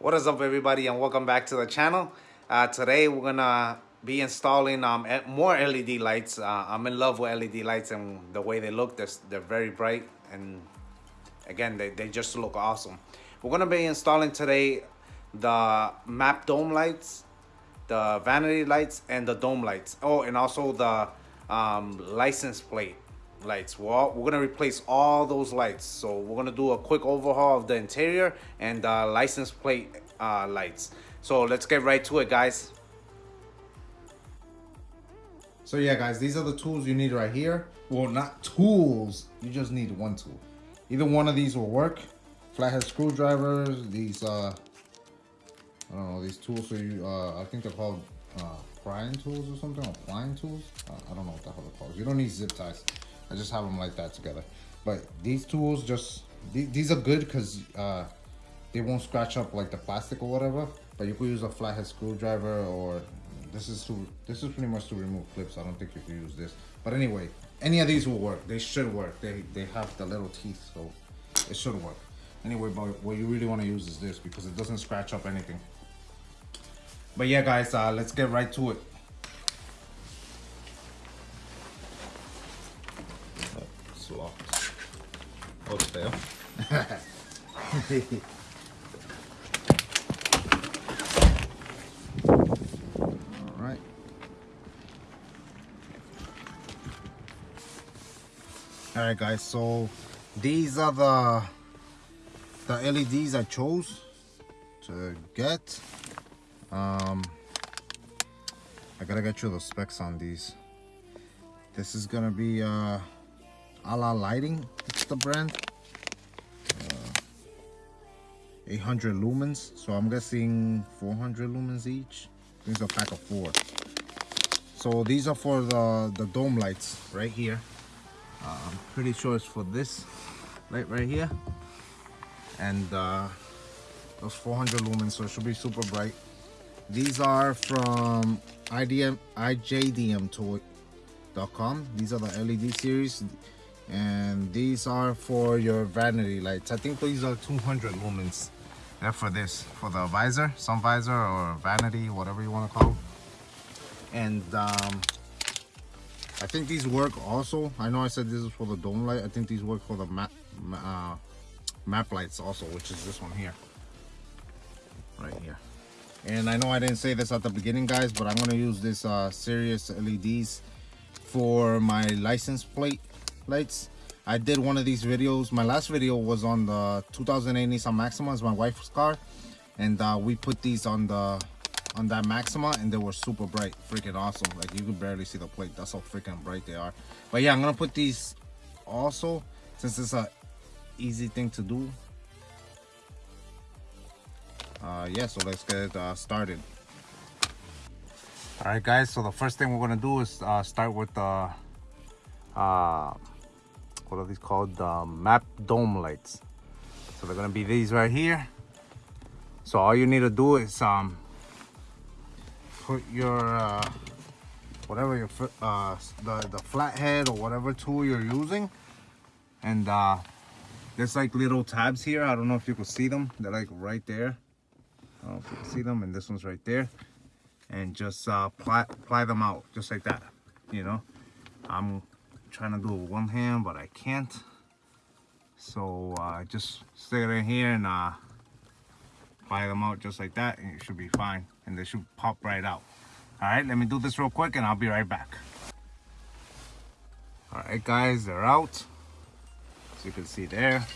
What is up everybody and welcome back to the channel. Uh, today we're gonna be installing um, more LED lights. Uh, I'm in love with LED lights and the way they look. They're, they're very bright and again they, they just look awesome. We're gonna be installing today the map dome lights, the vanity lights and the dome lights. Oh and also the um, license plate lights. We're, all, we're gonna replace all those lights. So we're gonna do a quick overhaul of the interior and uh, license plate uh, lights. So let's get right to it, guys. So yeah, guys, these are the tools you need right here. Well, not tools. You just need one tool. Either one of these will work. Flathead screwdrivers. These, uh, I don't know, these tools. So you, uh, I think they're called uh, prying tools or something, or tools. Uh, I don't know what the hell they're called. You don't need zip ties. I just have them like that together. But these tools just, these, these are good because uh, they won't scratch up like the plastic or whatever. But you could use a flathead screwdriver or this is to, this is pretty much to remove clips. I don't think you could use this. But anyway, any of these will work. They should work. They, they have the little teeth, so it should work. Anyway, but what you really want to use is this because it doesn't scratch up anything. But yeah, guys, uh, let's get right to it. Oh, it's there. All right. All right, guys. So these are the the LEDs I chose to get. Um, I gotta get you the specs on these. This is gonna be uh, Alla Lighting it's the brand. Uh, 800 lumens, so I'm guessing 400 lumens each. These are a pack of four. So these are for the, the dome lights right here. Uh, I'm pretty sure it's for this light right here. And uh, those 400 lumens, so it should be super bright. These are from IDM, IJDMtoy.com. These are the LED series and these are for your vanity. Lights i think these are 200 lumens. They're for this for the visor sun visor or vanity whatever you want to call. And um, i think these work also. I know i said this is for the dome light. I think these work for the map uh, map lights also which is this one here. Right here. And i know i didn't say this at the beginning guys but i'm going to use this uh Sirius leds for my license plate lights i did one of these videos. My last video was on the 2008 nissan maxima. It's my wife's car. And uh, we put these on the on that maxima and they were super bright. Freaking awesome. Like you could barely see the plate. That's how freaking bright they are. But yeah i'm gonna put these also since it's a easy thing to do. Uh yeah so let's get uh, started. All right guys so the first thing we're gonna do is uh, start with the uh, what are these called? Map dome lights. So they're gonna be these right here. So all you need to do is um put your uh, whatever your uh the the flathead or whatever tool you're using. And uh there's like little tabs here. I don't know if you can see them. They're like right there. I don't know if you can see them and this one's right there. And just uh apply, apply them out just like that you know? I'm trying to do it with one hand but I can't. So uh, just stick it in here and uh, fire them out just like that and it should be fine and they should pop right out. All right let me do this real quick and I'll be right back. All right guys they're out. As you can see there.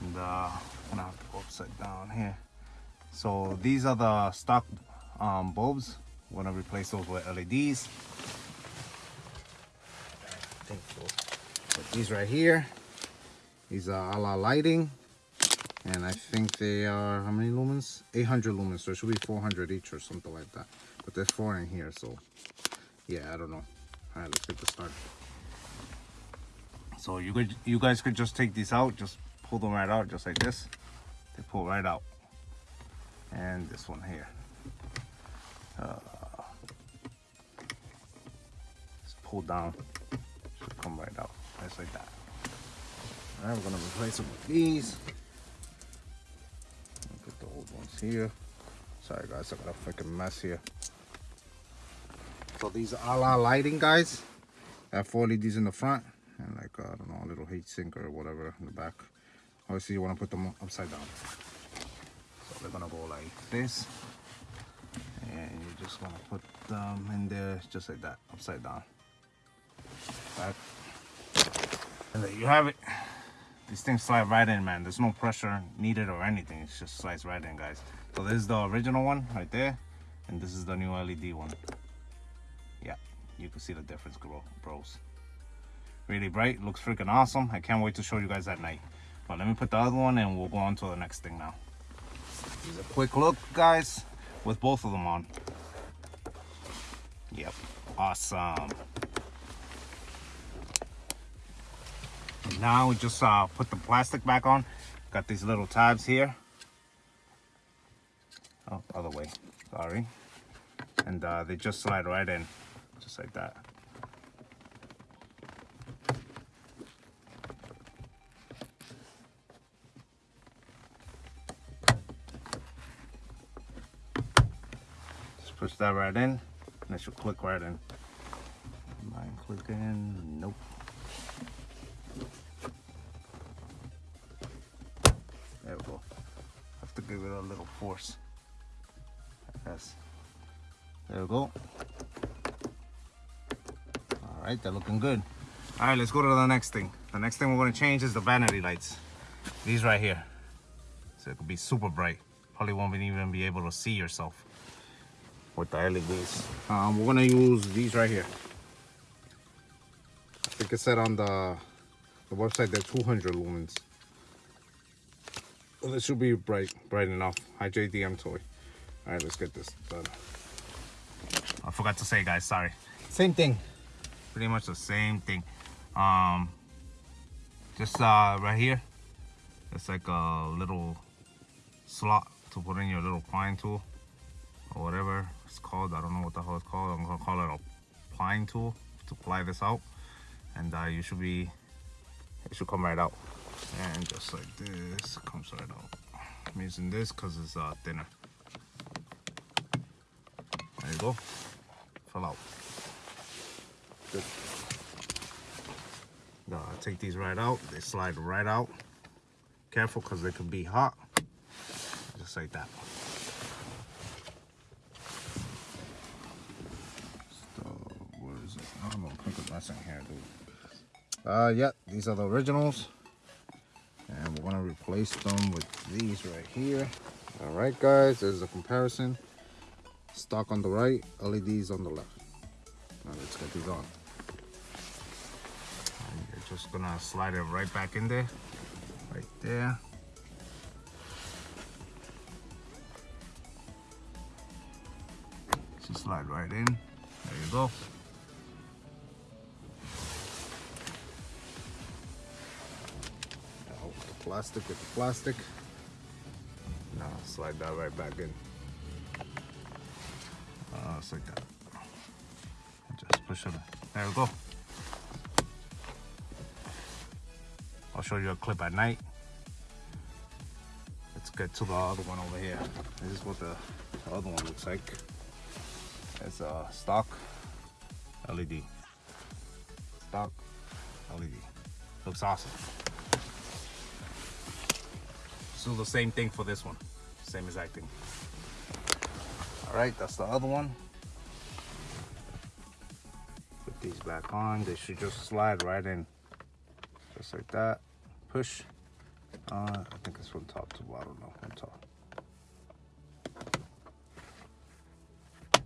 And uh, I'm gonna have to go upside down here. So these are the stock um, bulbs. We're gonna replace those with LEDs But these right here, these are Alla lighting. And I think they are, how many lumens? 800 lumens, so it should be 400 each or something like that. But there's four in here, so yeah, I don't know. All right, let's get started. So you could, you guys could just take these out, just pull them right out, just like this. They pull right out. And this one here. Uh, just pull down come right out just like that we're gonna replace them with these put the old ones here. Sorry guys, I got a freaking mess here. So these are la lighting guys. I have four LEDs in the front and like uh, I don't know a little heat sink or whatever in the back. Obviously you want to put them upside down. So they're gonna go like this. And you just want to put them in there just like that, upside down. Back. And there you have it. These things slide right in, man. There's no pressure needed or anything. It just slides right in, guys. So this is the original one right there. And this is the new LED one. Yeah, you can see the difference, bros. Really bright, looks freaking awesome. I can't wait to show you guys at night. But let me put the other one and we'll go on to the next thing now. Here's a quick look, guys, with both of them on. Yep, awesome. Now we just uh, put the plastic back on. Got these little tabs here. Oh, other way, sorry. And uh, they just slide right in, just like that. Just push that right in, and it should click right in. Mind clicking? Nope. Give it a little force. Yes. There we go. All right, they're looking good. All right, let's go to the next thing. The next thing we're gonna change is the vanity lights. These right here. So it could be super bright. Probably won't even be able to see yourself with the LEDs. Um, we're gonna use these right here. I think it said on the, the website they're 200 lumens. Well, this should be bright, bright enough. IJDMtoy. All right, let's get this done. I forgot to say, guys, sorry. Same thing. Pretty much the same thing. Um, just uh, right here, it's like a little slot to put in your little pine tool or whatever it's called. I don't know what the hell it's called. I'm gonna call it a pine tool to ply this out. And uh, you should be, it should come right out and just like this comes right out. I'm using this because it's uh, thinner. There you go. Fell out. Good. Now I take these right out. They slide right out. Careful because they can be hot. Just like that. So what is it? I don't know. Put the mess in here dude. Uh yeah these are the originals to replace them with these right here. All right guys there's a comparison. Stock on the right leds on the left. Now let's get these on. And you're just gonna slide it right back in there right there. Just slide right in. There you go plastic with the plastic. Now slide that right back in. Uh, just like that. Just push it. There we go. I'll show you a clip at night. Let's get to the other one over here. This is what the, the other one looks like. It's a stock LED. Stock LED. Looks awesome. So the same thing for this one. Same exact thing. All right, that's the other one. Put these back on. They should just slide right in. Just like that. Push. Uh, I think it's from top to bottom. No, from top. There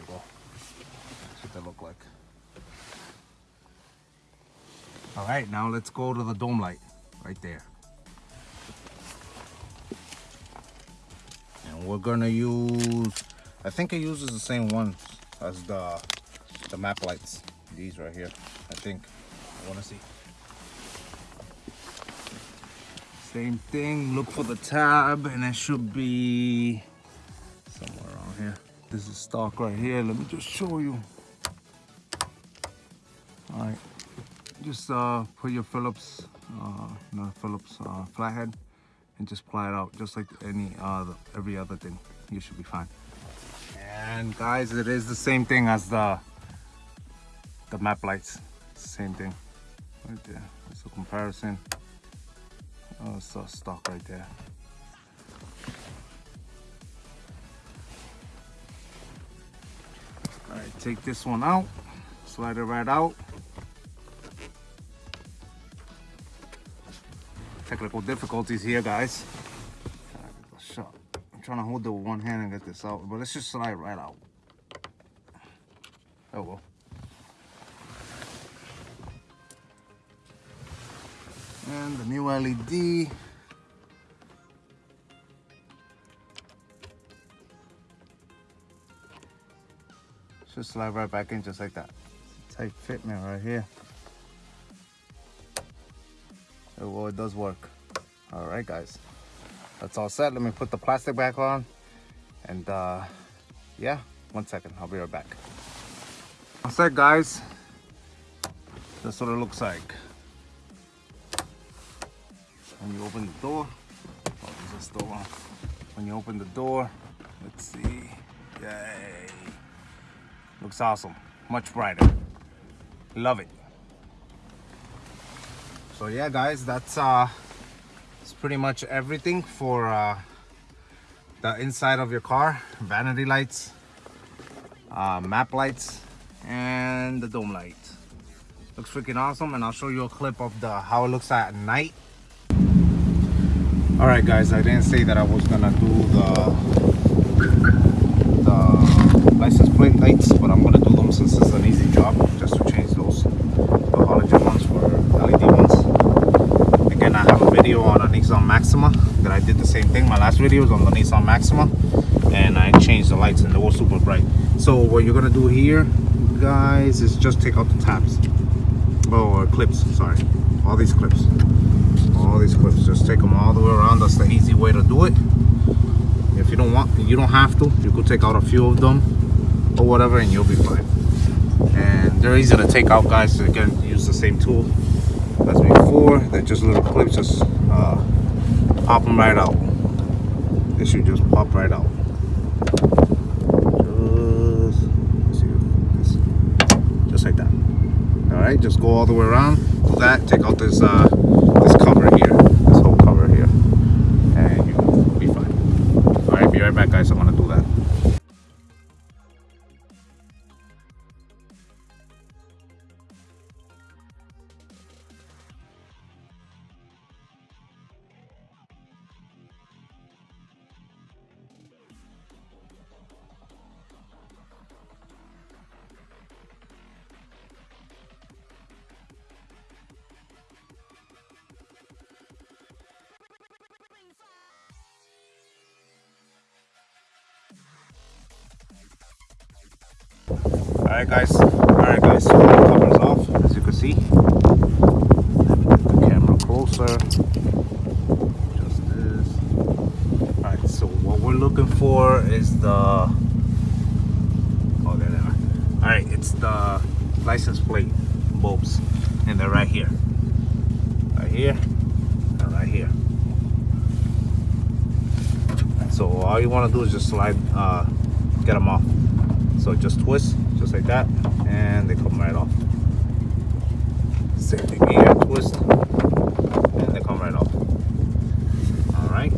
we go. That's what they look like. All right, now let's go to the dome light right there. We're gonna use I think it uses the same ones as the the map lights these right here I think. I want to see. Same thing look for the tab and it should be somewhere around here. This is stock right here let me just show you. All right just uh put your Phillips uh not Phillips uh flathead and just apply it out just like any other every other thing. You should be fine. And guys it is the same thing as the the map lights. Same thing. Right there. It's a comparison. Oh it's so stock right there. All right take this one out. Slide it right out technical difficulties here guys. I'm trying to hold the one hand and get this out but let's just slide right out. Oh well. And the new LED just slide right back in just like that. Tight fitment right here well it does work. All right guys. That's all set. Let me put the plastic back on. And uh yeah one second. I'll be right back. All set guys. That's what it looks like. When you open the door oh a door when you open the door let's see. Yay. Looks awesome. Much brighter. Love it so yeah guys that's uh it's pretty much everything for uh the inside of your car. Vanity lights uh map lights and the dome light. Looks freaking awesome and i'll show you a clip of the how it looks at night. All right guys i didn't say that i was gonna do the the license plate lights but i'm gonna do them since it's an easy job just to change those the halogen ones for led ones again i have a video on a nissan maxima that i did the same thing my last video was on the nissan maxima and i changed the lights and they were super bright. So what you're gonna do here guys is just take out the tabs. Oh clips sorry. All these clips. All these clips. Just take them all the way around. That's the easy way to do it. If you don't want you don't have to. You could take out a few of them or whatever and you'll be fine. And they're easy to take out guys. Again use the same tool as before. They're just little clips just uh, pop them right out. They should just pop right out. Just, like that. All right just go all the way around. Do that take out this uh this all right guys. All right guys cover's off as you can see. Let me get the camera closer. Just this. All right so what we're looking for is the oh there they are. All right it's the license plate bulbs and they're right here. Right here and right here. So all you want to do is just slide uh, get them off. So just twist just like that and they come right off. Same thing here twist and they come right off. All right.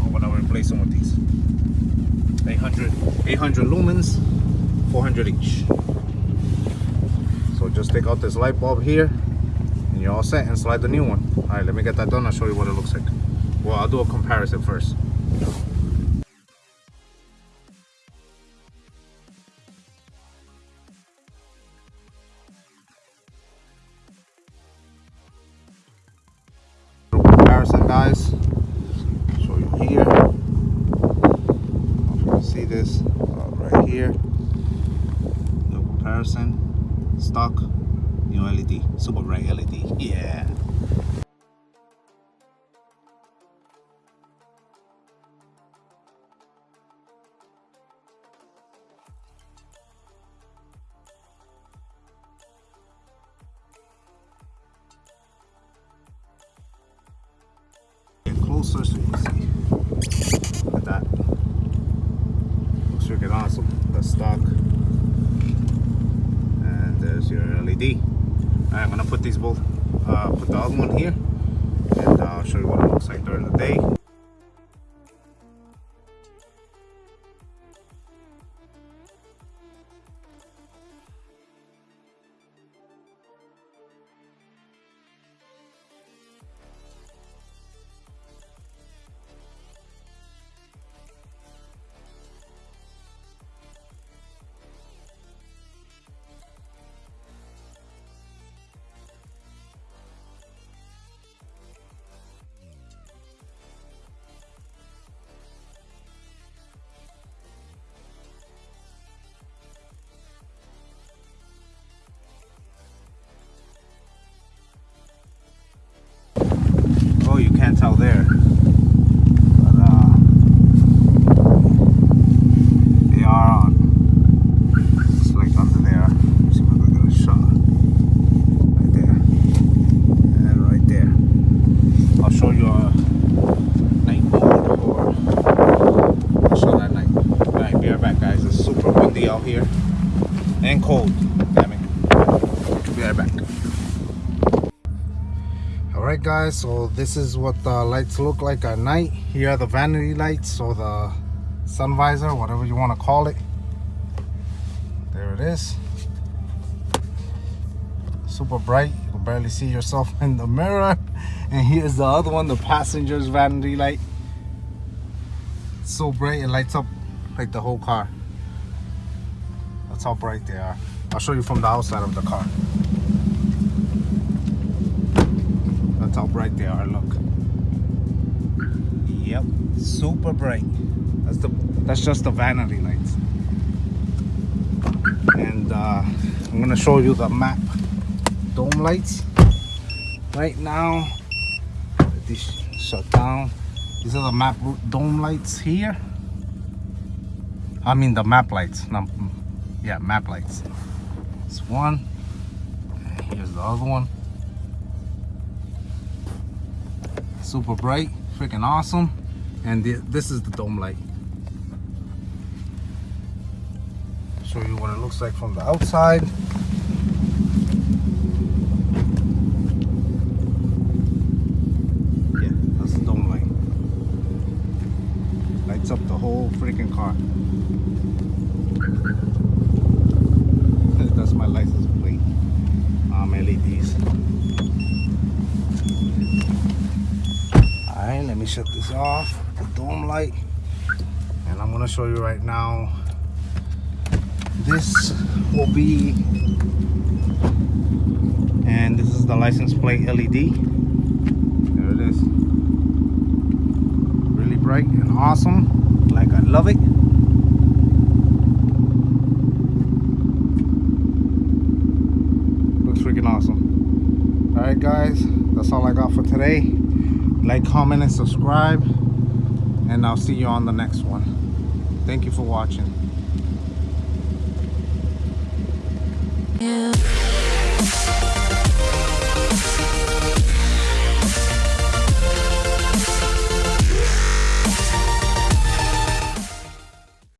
I'm gonna replace them with these. 800 800 lumens 400 each. So just take out this light bulb here and you're all set and slide the new one. All right let me get that done i'll show you what it looks like. Well i'll do a comparison first uh, put the can't tell there. But, uh, they are on. It's like under there. Let's see what we're gonna shot. Right there. And right there. I'll show you a night mode or I'll show that night. Alright, be right back guys. It's super windy out here. And cold. Damn it. Be right back. Alright guys, so this is what the lights look like at night. Here are the vanity lights or the sun visor, whatever you want to call it. There it is. Super bright. You can barely see yourself in the mirror. And here's the other one, the passenger's vanity light. It's so bright, it lights up like the whole car. That's how bright they are. I'll show you from the outside of the car. That's how bright they are. Look. Yep, super bright. That's the that's just the vanity lights. And uh, I'm gonna show you the map dome lights. Right now, this shut down. These are the map dome lights here. I mean the map lights. Not, yeah, map lights. It's one. And here's the other one. Super bright freaking awesome. And the, this is the dome light. Show you what it looks like from the outside yeah that's the dome light lights up the whole freaking car that's my license plate um LEDs Alright, let me shut this off, the dome light. And I'm gonna show you right now. This will be, and this is the license plate LED. There it is. Really bright and awesome. Like I love it. Looks freaking awesome. Alright guys, that's all I got for today like comment and subscribe. And i'll see you on the next one. Thank you for watching. Yeah.